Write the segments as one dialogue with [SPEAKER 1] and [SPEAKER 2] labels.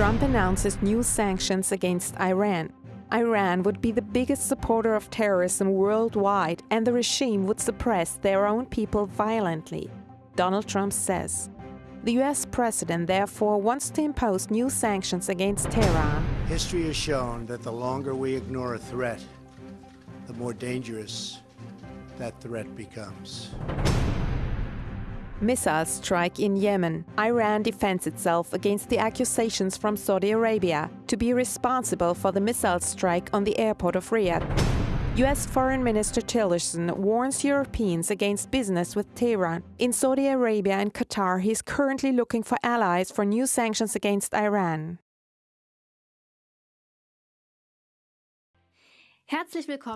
[SPEAKER 1] Trump announces new sanctions against Iran. Iran would be the biggest supporter of terrorism worldwide, and the regime would suppress their own people violently, Donald Trump says. The US president therefore wants to impose new sanctions against Tehran.
[SPEAKER 2] History has shown that the longer we ignore a threat, the more dangerous that threat becomes.
[SPEAKER 1] Missile strike in Yemen. Iran defends itself against the accusations from Saudi Arabia to be responsible for the missile strike on the airport of Riyadh. US Foreign Minister Tillerson warns Europeans against business with Tehran. In Saudi Arabia and Qatar, he is currently looking for allies for new sanctions against Iran.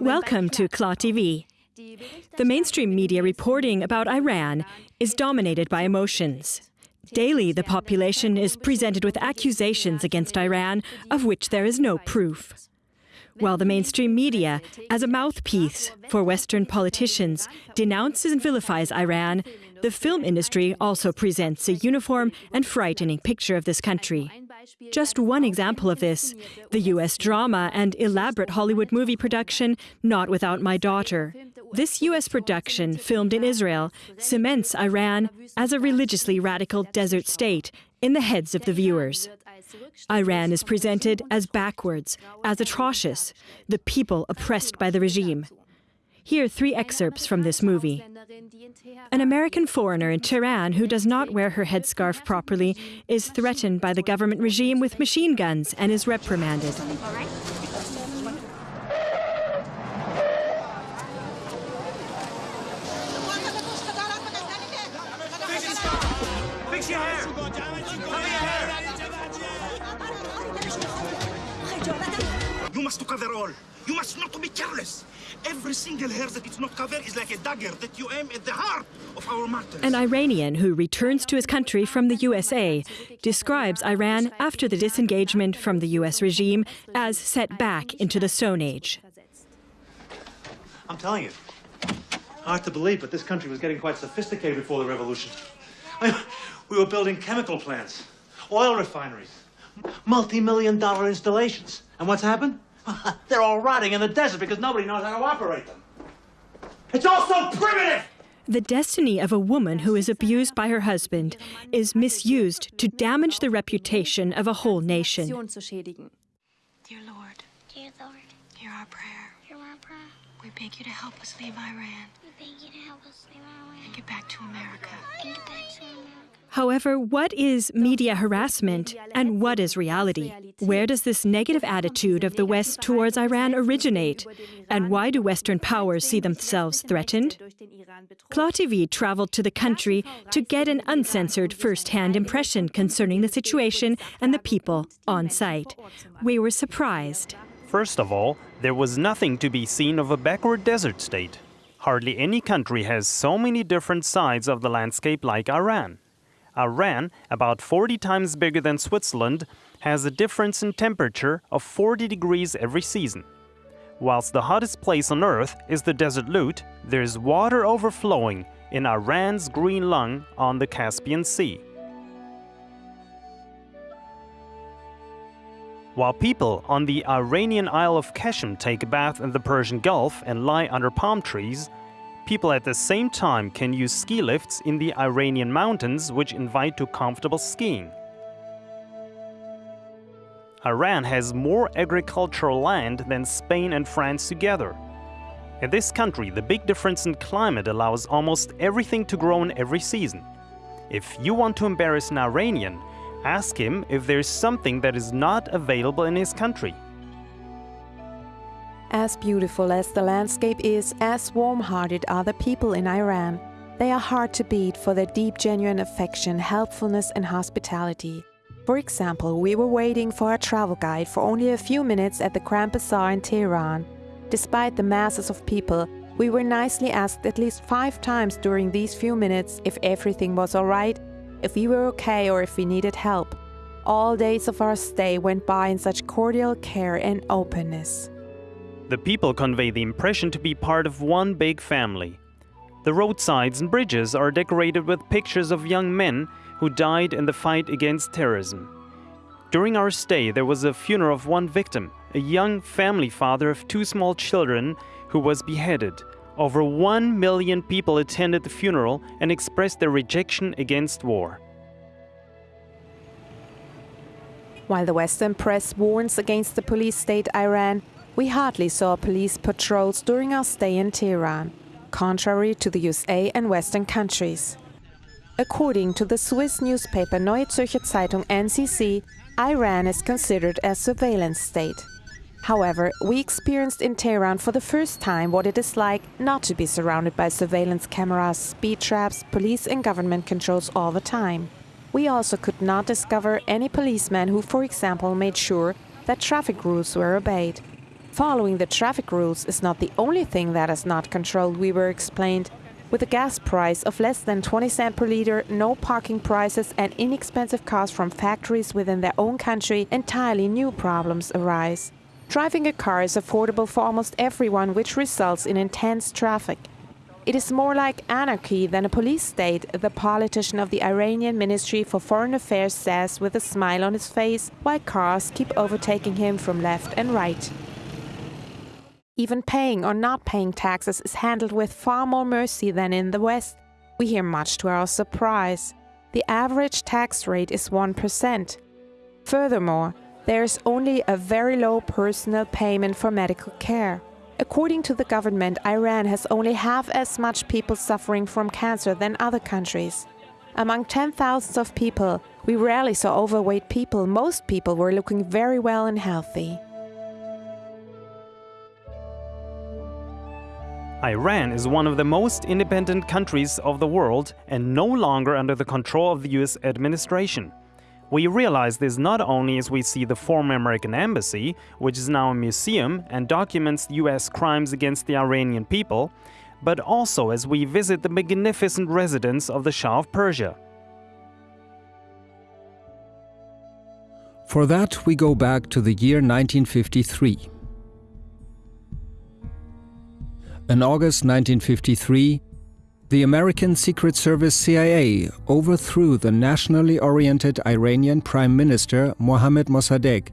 [SPEAKER 3] Welcome to KLAR TV. The mainstream media reporting about Iran is dominated by emotions. Daily, the population is presented with accusations against Iran of which there is no proof. While the mainstream media, as a mouthpiece for Western politicians, denounces and vilifies Iran, the film industry also presents a uniform and frightening picture of this country. Just one example of this, the US drama and elaborate Hollywood movie production, Not Without My Daughter. This US production, filmed in Israel, cements Iran as a religiously radical desert state in the heads of the viewers. Iran is presented as backwards, as atrocious, the people oppressed by the regime. Here are three excerpts from this movie. An American foreigner in Tehran who does not wear her headscarf properly is threatened by the government regime with machine guns and is reprimanded.
[SPEAKER 4] Fix your
[SPEAKER 5] careless. Every single hair that is not covered is like a dagger that you aim at the heart of our martyrs.
[SPEAKER 3] An Iranian who returns to his country from the USA describes Iran after the disengagement from the US regime as set back into the Stone Age.
[SPEAKER 6] I'm telling you, hard to believe, but this country was getting quite sophisticated before the revolution. I we were building chemical plants, oil refineries, multi-million dollar installations. And what's happened? They're all rotting in the desert because nobody knows how to operate them. It's all so primitive!
[SPEAKER 3] The destiny of a woman who is abused by her husband is misused to damage the reputation of a whole nation.
[SPEAKER 7] Dear Lord,
[SPEAKER 8] Dear Lord,
[SPEAKER 7] hear our prayer.
[SPEAKER 8] hear our prayer.
[SPEAKER 7] We beg you to help us leave Iran
[SPEAKER 8] We beg you to help us leave our
[SPEAKER 7] and get back to America.
[SPEAKER 8] and get back to America.
[SPEAKER 3] However, what is media harassment and what is reality? Where does this negative attitude of the West towards Iran originate? And why do Western powers see themselves threatened? KLAR TV traveled to the country to get an uncensored first-hand impression concerning the situation and the people on site. We were surprised.
[SPEAKER 9] First of all, there was nothing to be seen of a backward desert state. Hardly any country has so many different sides of the landscape like Iran. Iran, about 40 times bigger than Switzerland, has a difference in temperature of 40 degrees every season. Whilst the hottest place on earth is the desert Lut, there's water overflowing in Iran's green lung on the Caspian Sea. While people on the Iranian Isle of Qeshm take a bath in the Persian Gulf and lie under palm trees, people at the same time can use ski lifts in the Iranian mountains which invite to comfortable skiing. Iran has more agricultural land than Spain and France together. In this country, the big difference in climate allows almost everything to grow in every season. If you want to embarrass an Iranian, ask him if there's something that is not available in his country.
[SPEAKER 1] As beautiful as the landscape is, as warm-hearted are the people in Iran. They are hard to beat for their deep, genuine affection, helpfulness and hospitality. For example, we were waiting for a travel guide for only a few minutes at the Grand Bazaar in Tehran. Despite the masses of people, we were nicely asked at least five times during these few minutes if everything was alright, if we were okay or if we needed help. All days of our stay went by in such cordial care and openness.
[SPEAKER 9] The people convey the impression to be part of one big family. The roadsides and bridges are decorated with pictures of young men who died in the fight against terrorism. During our stay, there was a funeral of one victim, a young family father of two small children who was beheaded. Over 1 million people attended the funeral and expressed their rejection against war.
[SPEAKER 1] While the Western press warns against the police state Iran, we hardly saw police patrols during our stay in Tehran, contrary to the USA and Western countries. According to the Swiss newspaper Neue Zürcher Zeitung NZZ, Iran is considered a surveillance state. However, we experienced in Tehran for the first time what it is like not to be surrounded by surveillance cameras, speed traps, police and government controls all the time. We also could not discover any policeman who, for example, made sure that traffic rules were obeyed. Following the traffic rules is not the only thing that is not controlled, we were explained. With a gas price of less than 20 cent per liter, no parking prices, and inexpensive cars from factories within their own country, entirely new problems arise. Driving a car is affordable for almost everyone, which results in intense traffic. It is more like anarchy than a police state, the politician of the Iranian Ministry for Foreign Affairs says with a smile on his face, while cars keep overtaking him from left and right. Even paying or not paying taxes is handled with far more mercy than in the West. We hear much to our surprise. The average tax rate is 1%. Furthermore, there is only a very low personal payment for medical care. According to the government, Iran has only half as much people suffering from cancer than other countries. Among 10,000 of people, we rarely saw overweight people. Most people were looking very well and healthy.
[SPEAKER 9] Iran is one of the most independent countries of the world and no longer under the control of the US administration. We realize this not only as we see the former American embassy, which is now a museum and documents US crimes against the Iranian people, but also as we visit the magnificent residence of the Shah of Persia.
[SPEAKER 10] For that, we go back to the year 1953. In August 1953, the American Secret Service CIA overthrew the nationally oriented Iranian Prime Minister Mohammad Mossadegh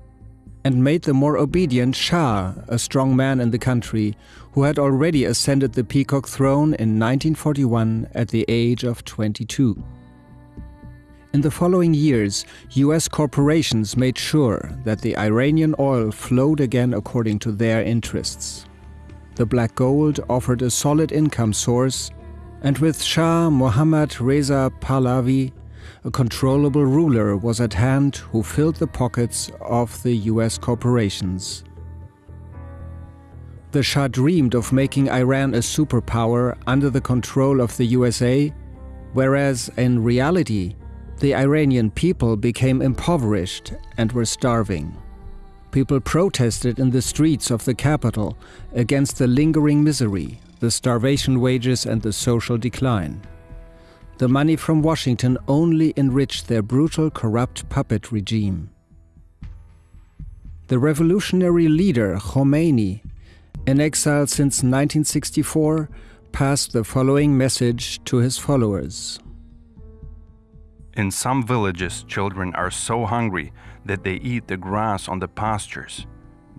[SPEAKER 10] and made the more obedient Shah a strong man in the country who had already ascended the peacock throne in 1941 at the age of 22. In the following years, US corporations made sure that the Iranian oil flowed again according to their interests. The black gold offered a solid income source, and with Shah Mohammad Reza Pahlavi, a controllable ruler was at hand who filled the pockets of the US corporations. The Shah dreamed of making Iran a superpower under the control of the USA, whereas in reality, the Iranian people became impoverished and were starving. People protested in the streets of the capital against the lingering misery, the starvation wages, and the social decline. The money from Washington only enriched their brutal, corrupt puppet regime. The revolutionary leader Khomeini, in exile since 1964, passed the following message to his followers.
[SPEAKER 11] In some villages, children are so hungry that they eat the grass on the pastures.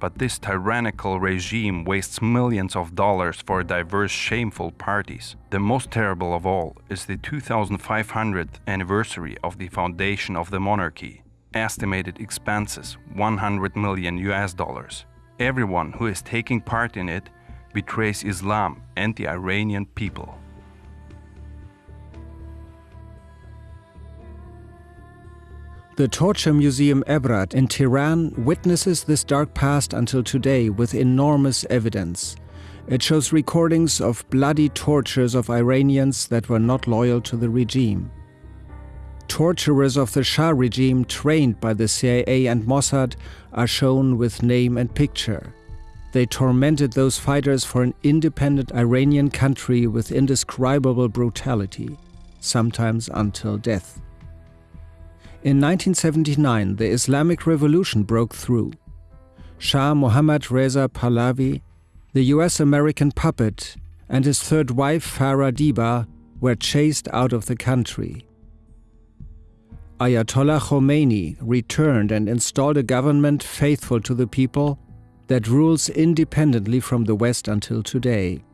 [SPEAKER 11] But this tyrannical regime wastes millions of dollars for diverse shameful parties. The most terrible of all is the 2500th anniversary of the foundation of the monarchy. Estimated expenses 100 million US dollars. Everyone who is taking part in it betrays Islam and the Iranian people.
[SPEAKER 10] The Torture Museum Ebrat in Tehran witnesses this dark past until today with enormous evidence. It shows recordings of bloody tortures of Iranians that were not loyal to the regime. Torturers of the Shah regime trained by the CIA and Mossad are shown with name and picture. They tormented those fighters for an independent Iranian country with indescribable brutality, sometimes until death. In 1979, the Islamic Revolution broke through. Shah Mohammad Reza Pahlavi, the US American puppet, and his third wife Farah Diba were chased out of the country. Ayatollah Khomeini returned and installed a government faithful to the people that rules independently from the West until today.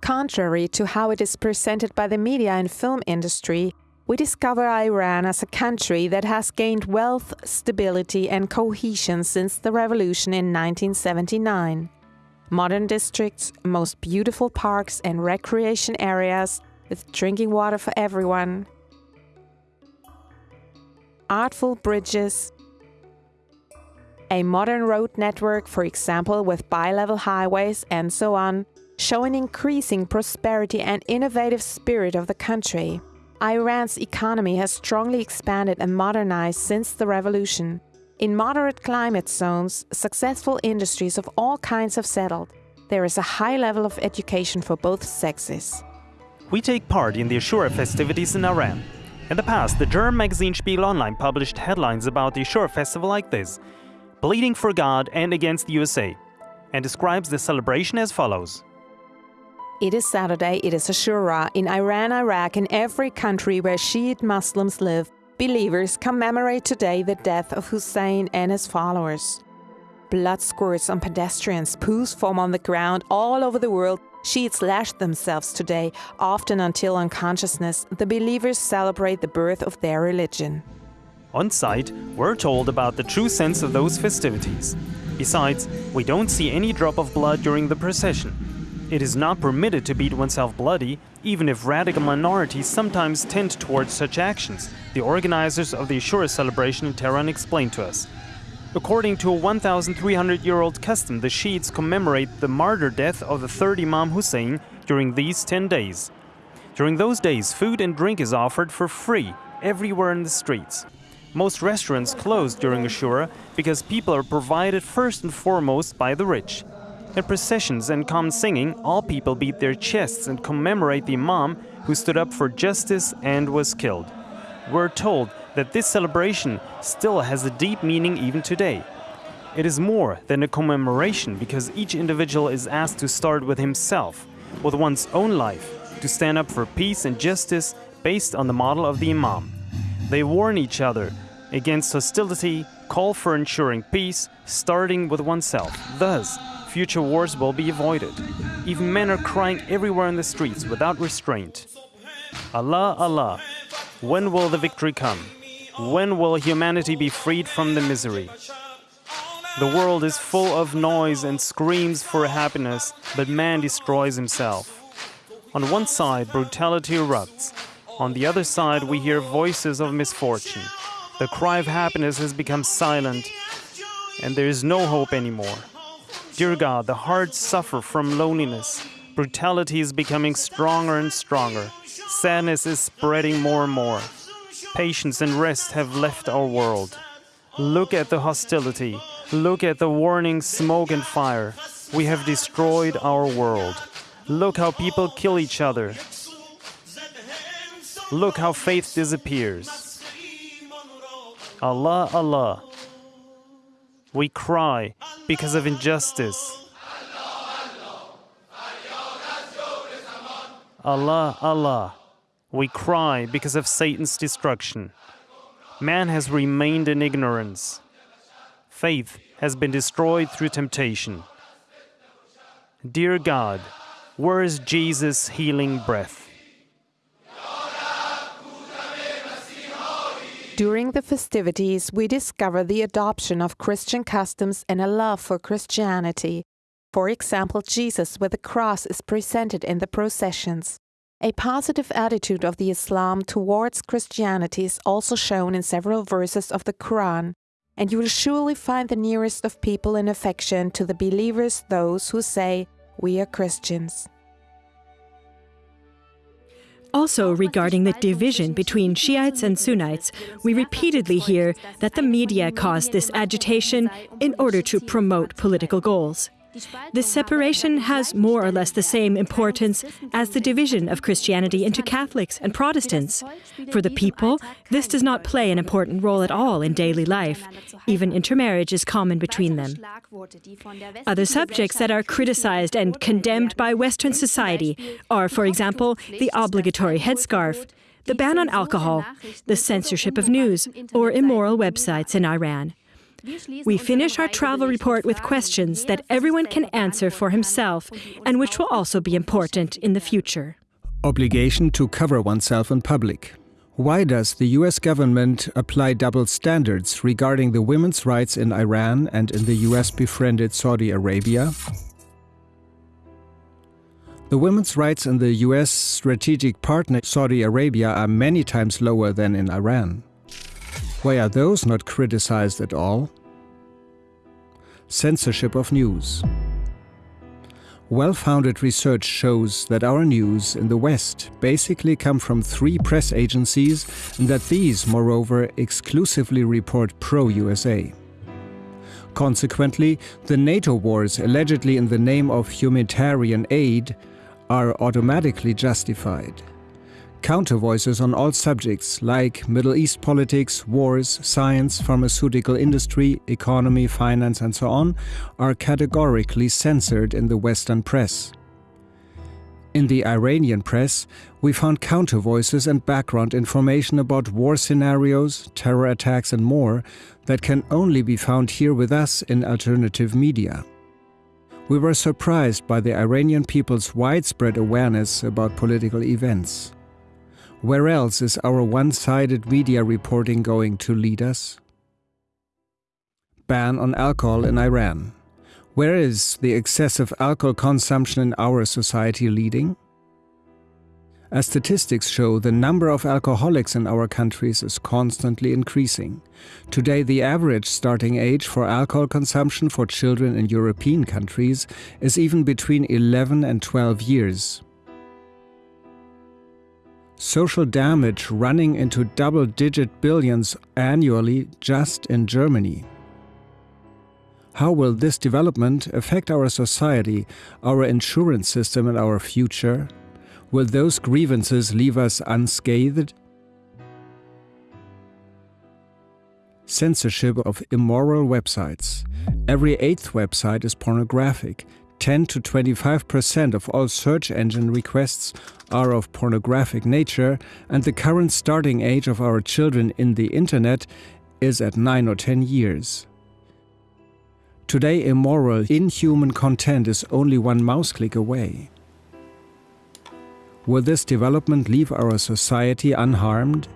[SPEAKER 1] Contrary to how it is presented by the media and film industry, we discover Iran as a country that has gained wealth, stability, and cohesion since the revolution in 1979. Modern districts, most beautiful parks and recreation areas with drinking water for everyone, artful bridges, a modern road network, for example, with bi-level highways and so on, show an increasing prosperity and innovative spirit of the country. Iran's economy has strongly expanded and modernized since the revolution. In moderate climate zones, successful industries of all kinds have settled. There is a high level of education for both sexes.
[SPEAKER 9] We take part in the Ashura festivities in Iran. In the past, the German magazine Spiegel Online published headlines about the Ashura festival like this Bleeding for God and against the USA, and describes the celebration as follows.
[SPEAKER 1] It is Saturday, it is Ashura. In Iran, Iraq, and every country where Shiite Muslims live, believers commemorate today the death of Hussein and his followers. Blood squirts on pedestrians, poos form on the ground all over the world. Shiites lash themselves today, often until unconsciousness. The believers celebrate the birth of their religion.
[SPEAKER 9] On site, we're told about the true sense of those festivities. Besides, we don't see any drop of blood during the procession. It is not permitted to beat oneself bloody, even if radical minorities sometimes tend towards such actions, the organizers of the Ashura celebration in Tehran explained to us. According to a 1,300 year old custom, the Shiites commemorate the martyr death of the third Imam Hussein during these 10 days. During those days, food and drink is offered for free everywhere in the streets. Most restaurants close during Ashura because people are provided first and foremost by the rich. In processions and calm singing, all people beat their chests and commemorate the Imam who stood up for justice and was killed. We're told that this celebration still has a deep meaning even today. It is more than a commemoration because each individual is asked to start with himself, with one's own life, to stand up for peace and justice based on the model of the Imam. They warn each other against hostility, call for ensuring peace, starting with oneself. Thus, future wars will be avoided. Even men are crying everywhere in the streets without restraint. Allah, Allah, when will the victory come? When will humanity be freed from the misery? The world is full of noise and screams for happiness, but man destroys himself. On one side, brutality erupts. On the other side, we hear voices of misfortune. The cry of happiness has become silent, and there is no hope anymore. Dear God, the hearts suffer from loneliness. Brutality is becoming stronger and stronger. Sadness is spreading more and more. Patience and rest have left our world. Look at the hostility. Look at the warning smoke and fire. We have destroyed our world. Look how people kill each other. Look how faith disappears. Allah, Allah. We cry because of injustice. Allah, Allah. We cry because of Satan's destruction. Man has remained in ignorance. Faith has been destroyed through temptation. Dear God, where is Jesus' healing breath?
[SPEAKER 1] During the festivities, we discover the adoption of Christian customs and a love for Christianity. For example, Jesus with the cross is presented in the processions. A positive attitude of the Islam towards Christianity is also shown in several verses of the Quran, and you will surely find the nearest of people in affection to the believers those who say, We are Christians.
[SPEAKER 3] Also, regarding the division between Shiites and Sunnites, we repeatedly hear that the media caused this agitation in order to promote political goals. This separation has more or less the same importance as the division of Christianity into Catholics and Protestants. For the people, this does not play an important role at all in daily life. Even intermarriage is common between them. Other subjects that are criticized and condemned by Western society are, for example, the obligatory headscarf, the ban on alcohol, the censorship of news, or immoral websites in Iran. We finish our travel report with questions that everyone can answer for himself and which will also be important in the future.
[SPEAKER 10] Obligation to cover oneself in public. Why does the US government apply double standards regarding the women's rights in Iran and in the US befriended Saudi Arabia? The women's rights in the US strategic partner Saudi Arabia are many times lower than in Iran. Why are those not criticized at all? Censorship of news. Well-founded research shows that our news in the West basically come from three press agencies and that these, moreover, exclusively report pro-USA. Consequently, the NATO wars allegedly in the name of humanitarian aid are automatically justified. Counter voices on all subjects like Middle East politics, wars, science, pharmaceutical industry, economy, finance and so on are categorically censored in the Western press. In the Iranian press, we found counter voices and background information about war scenarios, terror attacks and more that can only be found here with us in alternative media. We were surprised by the Iranian people's widespread awareness about political events. Where else is our one-sided media reporting going to lead us? Ban on alcohol in Iran. Where is the excessive alcohol consumption in our society leading? As statistics show, the number of alcoholics in our countries is constantly increasing. Today, the average starting age for alcohol consumption for children in European countries is even between 11 and 12 years social damage running into double-digit billions annually just in Germany. How will this development affect our society, our insurance system and our future? Will those grievances leave us unscathed? Censorship of immoral websites. Every eighth website is pornographic. 10 to 25% of all search engine requests are of pornographic nature, and the current starting age of our children in the internet is at 9 or 10 years. Today, immoral, inhuman content is only one mouse click away. Will this development leave our society unharmed?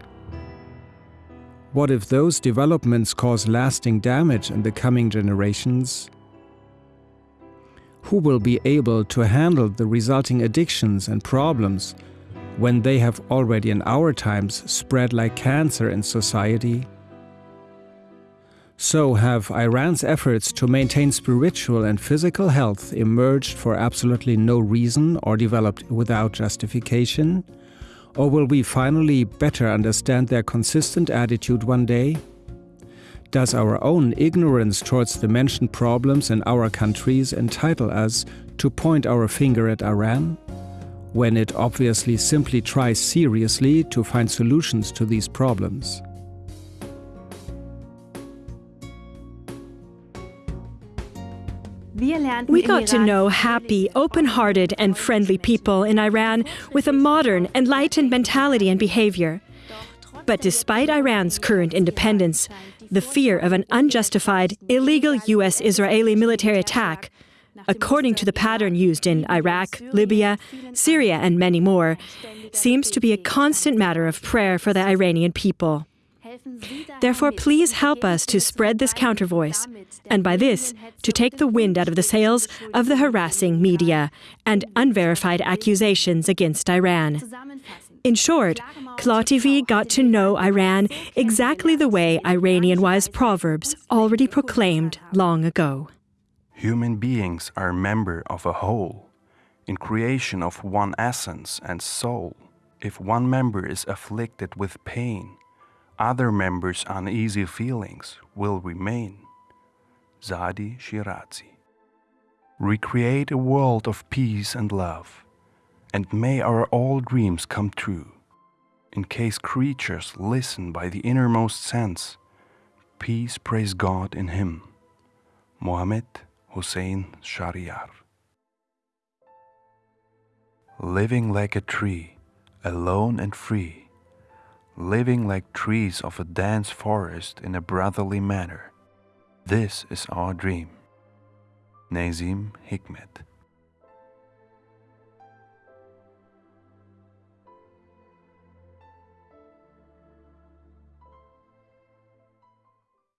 [SPEAKER 10] What if those developments cause lasting damage in the coming generations? Who will be able to handle the resulting addictions and problems when they have already in our times spread like cancer in society? So have Iran's efforts to maintain spiritual and physical health emerged for absolutely no reason or developed without justification? Or will we finally better understand their consistent attitude one day? Does our own ignorance towards the mentioned problems in our countries entitle us to point our finger at Iran? When it obviously simply tries seriously to find solutions to these problems.
[SPEAKER 3] We got to know happy, open-hearted and friendly people in Iran with a modern, enlightened mentality and behavior. But despite Iran's current independence, the fear of an unjustified, illegal US Israeli military attack, according to the pattern used in Iraq, Libya, Syria, and many more, seems to be a constant matter of prayer for the Iranian people. Therefore, please help us to spread this counter voice, and by this, to take the wind out of the sails of the harassing media and unverified accusations against Iran. In short, Claw got to know Iran exactly the way Iranian wise proverbs already proclaimed long ago.
[SPEAKER 11] Human beings are a member of a whole, in creation of one essence and soul. If one member is afflicted with pain, other members' uneasy feelings will remain. Saadi Shirazi. Recreate a world of peace and love and may our all dreams come true. In case creatures listen by the innermost sense, peace praise God in him. Mohammed Hussein Shahriar. Living like a tree, alone and free, living like trees of a dense forest in a brotherly manner. This is our dream. Nazim Hikmet